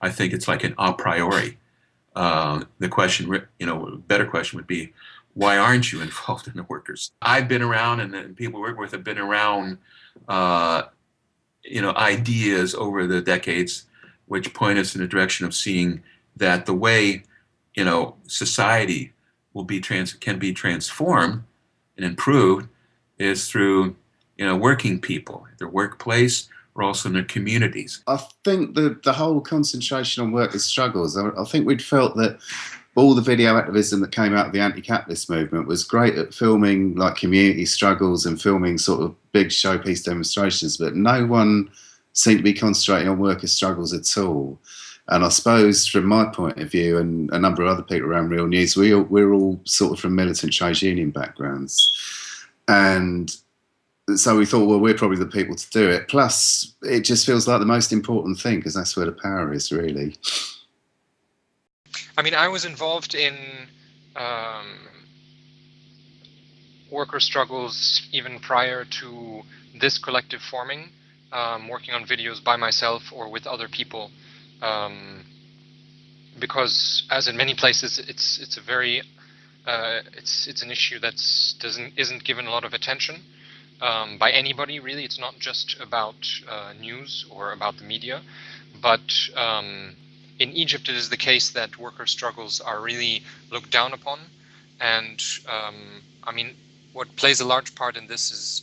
I think it's like an a priori. Uh, the question, you know, a better question would be, why aren't you involved in the workers? I've been around, and the people work with have been around, uh, you know, ideas over the decades, which point us in the direction of seeing that the way, you know, society will be trans can be transformed and improved is through, you know, working people, their workplace, also in their communities. I think the the whole concentration on workers' struggles. I, I think we'd felt that all the video activism that came out of the anti-capitalist movement was great at filming like community struggles and filming sort of big showpiece demonstrations, but no one seemed to be concentrating on workers' struggles at all. And I suppose from my point of view and a number of other people around Reel News, we, we're all sort of from militant trade union backgrounds. And so we thought, well, we're probably the people to do it. Plus, it just feels like the most important thing because that's where the power is, really. I mean, I was involved in um, worker struggles even prior to this collective forming, um, working on videos by myself or with other people. Um, because as in many places, it's it's a very uh, it's it's an issue that's doesn't isn't given a lot of attention um, by anybody really. It's not just about uh, news or about the media, but um, in Egypt, it is the case that worker struggles are really looked down upon. And um, I mean, what plays a large part in this is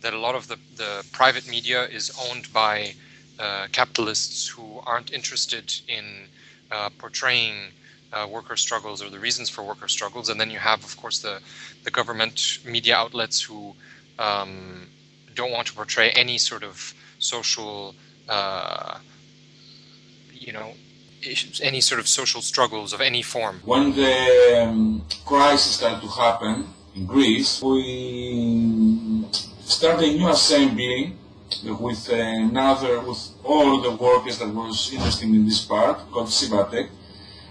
that a lot of the, the private media is owned by uh, capitalists who aren't interested in uh, portraying uh, worker struggles or the reasons for worker struggles. And then you have, of course, the, the government media outlets who um, don't want to portray any sort of social, uh, you know, any sort of social struggles of any form? When the um, crisis started to happen in Greece, we started a new assembly with another, with all the workers that was interested in this part, called Sivatek.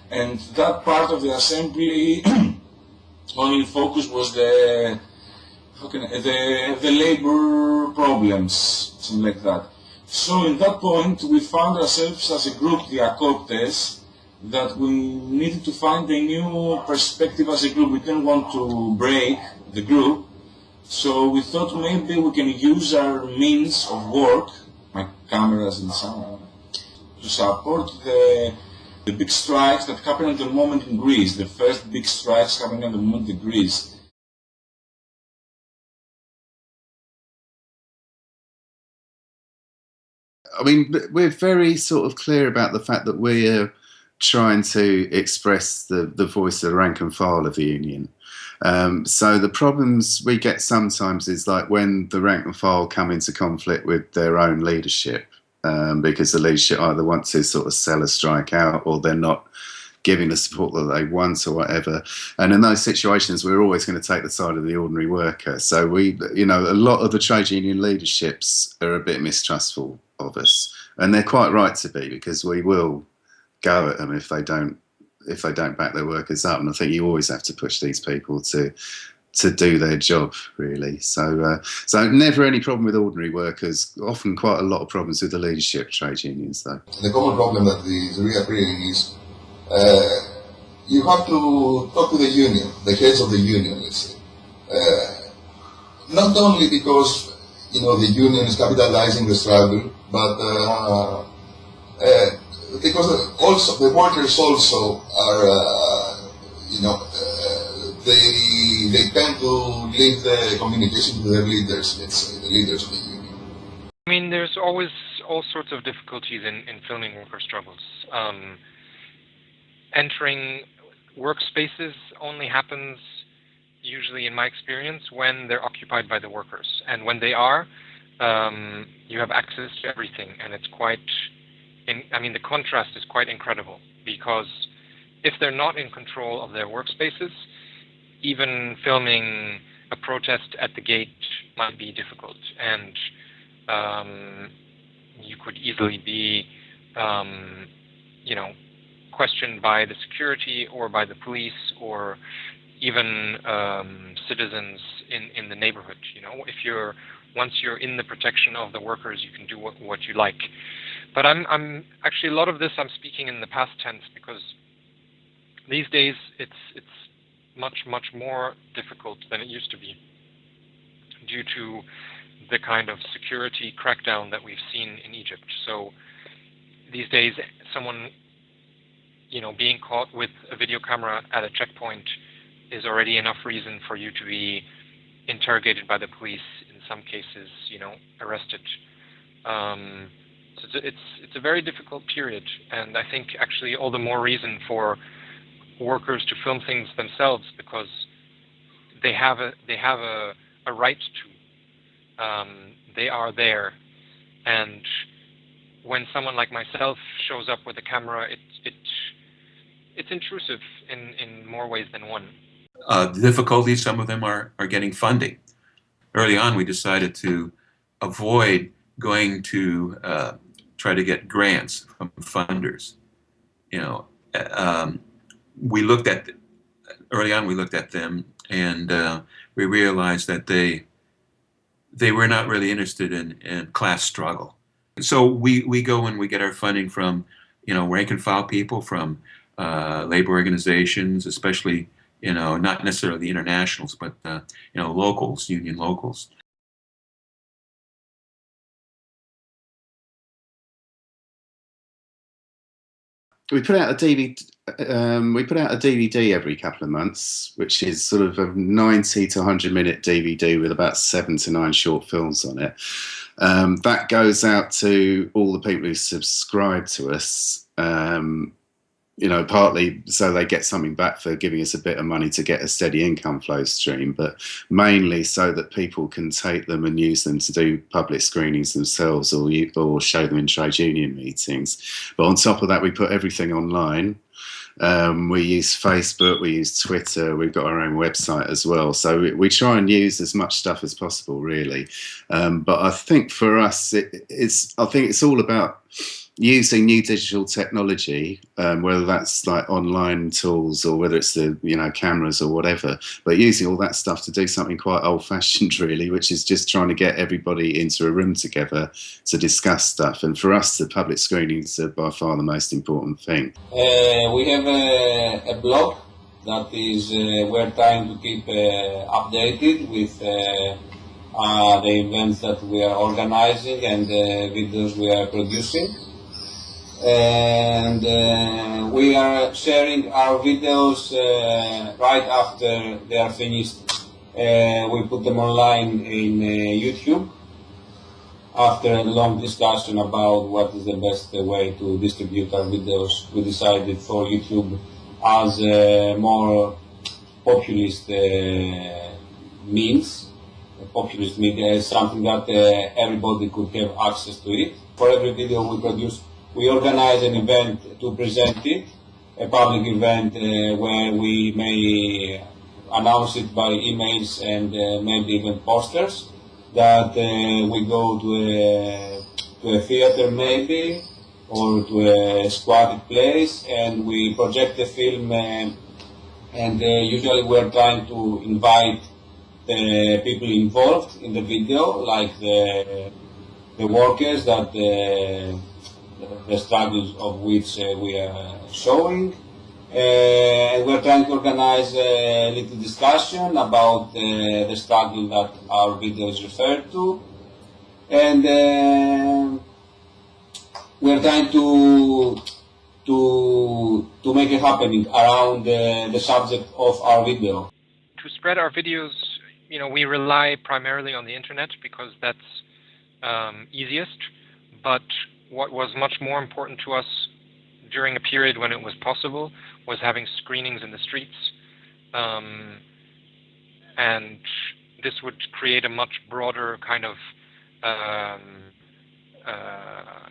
And that part of the assembly only focus was the, I, the, the labor problems, something like that. So in that point, we found ourselves as a group, the Akoptes, that we needed to find a new perspective as a group. We didn't want to break the group. So we thought maybe we can use our means of work, my cameras and sound, to support the, the big strikes that happened at the moment in Greece, the first big strikes happening at the moment in Greece. I mean, we're very sort of clear about the fact that we're trying to express the, the voice of the rank and file of the union. Um, so the problems we get sometimes is like when the rank and file come into conflict with their own leadership, um, because the leadership either want to sort of sell a strike out or they're not giving the support that they want or whatever. And in those situations, we're always going to take the side of the ordinary worker. So we, you know, a lot of the trade union leaderships are a bit mistrustful of us, and they're quite right to be because we will go at them if they don't if they don't back their workers up. And I think you always have to push these people to to do their job really. So uh, so never any problem with ordinary workers. Often quite a lot of problems with the leadership trade unions though. The common problem that is reappearing is uh, you have to talk to the union, the heads of the union, let's say. Uh, not only because you know the union is capitalizing the struggle, but uh, uh, because also the workers also are, uh, you know, they they tend to leave the communication to their leaders, let's say, the leaders of the union. I mean, there's always all sorts of difficulties in, in filming worker struggles. Um, entering workspaces only happens usually in my experience when they're occupied by the workers. And when they are um, you have access to everything, and it's quite. In, I mean, the contrast is quite incredible. Because if they're not in control of their workspaces, even filming a protest at the gate might be difficult, and um, you could easily be, um, you know, questioned by the security or by the police or even um, citizens in, in the neighborhood. You know, if you're once you're in the protection of the workers, you can do what, what you like. but I'm I'm actually a lot of this I'm speaking in the past tense because these days it's it's much much more difficult than it used to be due to the kind of security crackdown that we've seen in Egypt. So these days, someone you know being caught with a video camera at a checkpoint is already enough reason for you to be interrogated by the police. In some cases, you know, arrested. Um, so it's, it's a very difficult period, and I think actually all the more reason for workers to film things themselves because they have a they have a, a right to. Um, they are there, and when someone like myself shows up with a camera, it it it's intrusive in in more ways than one. Uh, the difficulty, some of them are, are getting funding. Early on, we decided to avoid going to uh, try to get grants from funders. You know, um, we looked at early on. We looked at them, and uh, we realized that they they were not really interested in, in class struggle. So we we go and we get our funding from you know rank and file people, from uh, labor organizations, especially you know not necessarily the internationals, but uh, you know locals, union locals. we put out a DVD. Um, we put out a DVD every couple of months, which is sort of a 90 to 100 minute DVD with about seven to nine short films on it. Um, that goes out to all the people who subscribe to us. Um, you know, partly so they get something back for giving us a bit of money to get a steady income flow stream, but mainly so that people can take them and use them to do public screenings themselves or, or show them in trade union meetings. But on top of that, we put everything online. Um, we use Facebook, we use Twitter, we've got our own website as well. So we, we try and use as much stuff as possible, really. Um, but I think for us, it, it's I think it's all about using new digital technology, um, whether that's like online tools or whether it's the you know cameras or whatever, but using all that stuff to do something quite old-fashioned, really, which is just trying to get everybody into a room together to discuss stuff. And for us, the public screenings are by far the most important thing. Uh, we have a, a, blog that is uh, we're trying to keep uh, updated with. Uh, the events that we are organizing and the videos we are producing and uh, we are sharing our videos uh, right after they are finished. Uh, we put them online in uh, YouTube. After a long discussion about what is the best way to distribute our videos, we decided for YouTube as a more populist uh, means. Populist media is something that uh, everybody could have access to it. For every video we produce, we organize an event to present it, a public event uh, where we may announce it by emails and uh, maybe even posters, that uh, we go to a, to a theater maybe, or to a squatted place, and we project the film, uh, and uh, usually we're trying to invite the people involved in the video, like the, the workers that uh, the struggles of which uh, we are showing. Uh, we're trying to organize a little discussion about uh, the struggle that our video is referred to. And uh, we're trying to to to make it happening around uh, the subject of our video. To spread our videos, you know, we rely primarily on the internet because that's um, easiest. But what was much more important to us during a period when it was possible was having screenings in the streets. Um, and this would create a much broader kind of um, uh,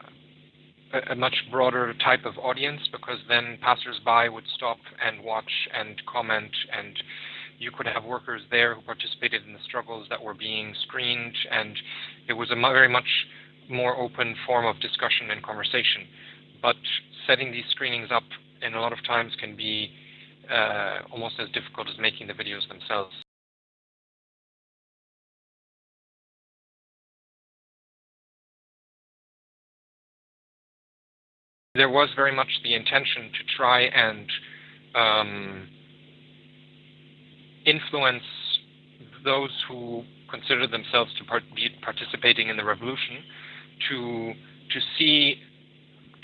a much broader type of audience because then passersby would stop and watch and comment and you could have workers there who participated in the struggles that were being screened and it was a very much more open form of discussion and conversation. But setting these screenings up in a lot of times can be uh, almost as difficult as making the videos themselves. there was very much the intention to try and um, influence those who consider themselves to be participating in the revolution to to see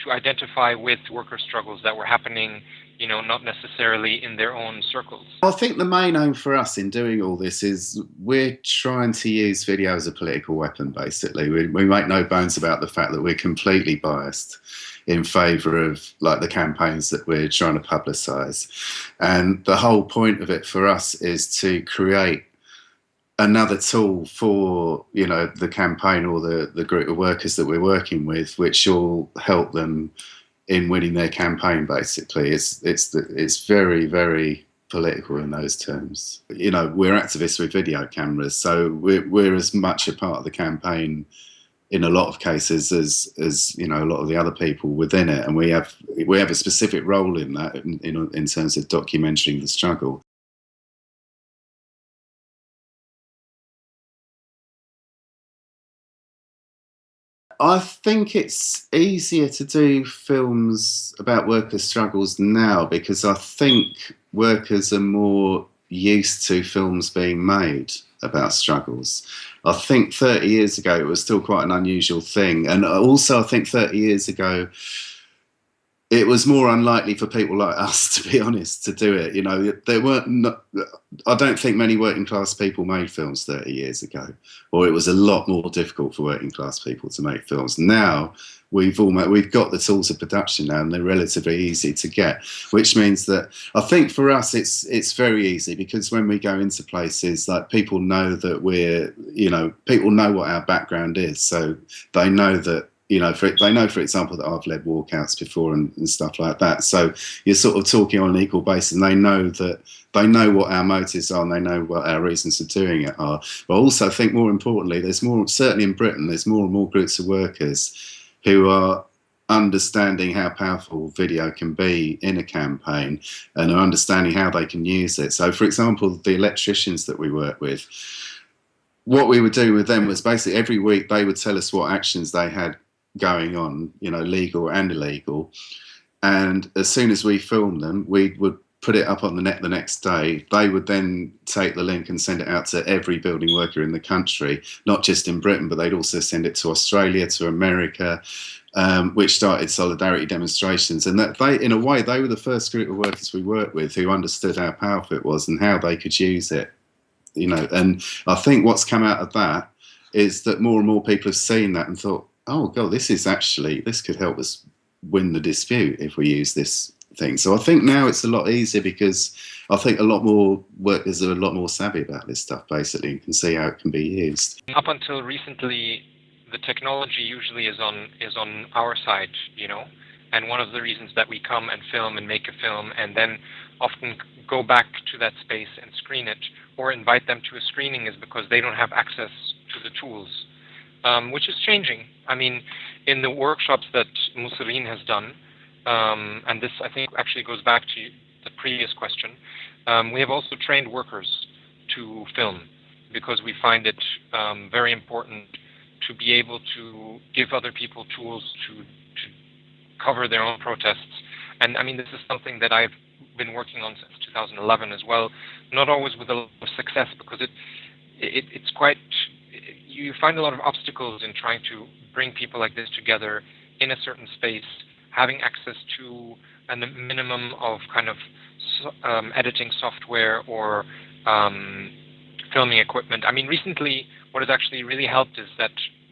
to identify with worker struggles that were happening you know not necessarily in their own circles. I think the main aim for us in doing all this is we're trying to use video as a political weapon basically. We, we make no bones about the fact that we're completely biased in favor of like the campaigns that we're trying to publicize. And the whole point of it for us is to create another tool for you know the campaign or the the group of workers that we're working with which will help them in winning their campaign basically. It's it's it's very very political in those terms. You know we're activists with video cameras so we're, we're as much a part of the campaign in a lot of cases as as you know a lot of the other people within it. And we have we have a specific role in that in, in, in terms of documenting the struggle I think it's easier to do films about workers' struggles now because I think workers are more used to films being made about struggles. I think 30 years ago it was still quite an unusual thing. And also, I think 30 years ago, it was more unlikely for people like us, to be honest, to do it. You know, there weren't. Not, I don't think many working class people made films 30 years ago, or it was a lot more difficult for working class people to make films. Now we've almost we've got the tools of production now, and they're relatively easy to get. Which means that I think for us it's it's very easy because when we go into places, like people know that we're you know people know what our background is, so they know that you know, for, they know, for example, that I've led walkouts before and, and, stuff like that. So you're sort of talking on an equal basis, and they know that they know what our motives are, and they know what our reasons for doing it are. But also, I think more importantly, there's more certainly in Britain, there's more and more groups of workers who are understanding how powerful video can be in a campaign and are understanding how they can use it. So, for example, the electricians that we work with. What we would do with them was basically every week they would tell us what actions they had going on, you know, legal and illegal. And as soon as we filmed them, we would put it up on the net the next day. They would then take the link and send it out to every building worker in the country, not just in Britain, but they'd also send it to Australia, to America, um, which started solidarity demonstrations. And that they, in a way, they were the first group of workers we worked with who understood how powerful it was and how they could use it. You know, and I think what's come out of that is that more and more people have seen that and thought, oh god, this is actually this could help us win the dispute if we use this thing. So I think now it's a lot easier because I think a lot more workers are a lot more savvy about this stuff basically and can see how it can be used. Up until recently, the technology usually is on is on our side, you know. And one of the reasons that we come and film and make a film and then often go back to that space and screen it or invite them to a screening is because they don't have access to the tools um, which is changing. I mean, in the workshops that Mosireen has done, um, and this I think actually goes back to the previous question, um, we have also trained workers to film because we find it um, very important to be able to give other people tools to, to cover their own protests. And I mean, this is something that I've been working on since 2011 as well, not always with a lot of success because it, it it's quite you find a lot of obstacles in trying to bring people like this together in a certain space, having access to a minimum of kind of um, editing software or um, filming equipment. I mean, recently, what has actually really helped is that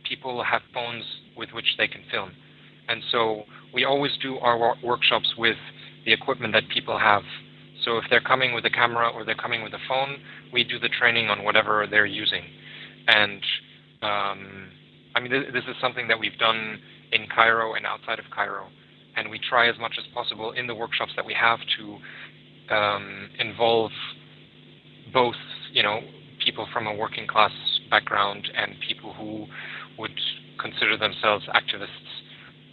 people have phones with which they can film. And so we always do our workshops with the equipment that people have. So if they're coming with a camera or they're coming with a phone, we do the training on whatever they're using. And um, I mean, this, this is something that we've done in Cairo and outside of Cairo, and we try as much as possible in the workshops that we have to um, involve both, you know, people from a working class background and people who would consider themselves activists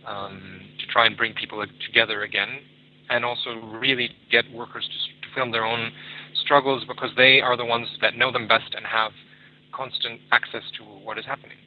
um, to try and bring people together again, and also really get workers to, to film their own struggles because they are the ones that know them best and have constant access to what is happening.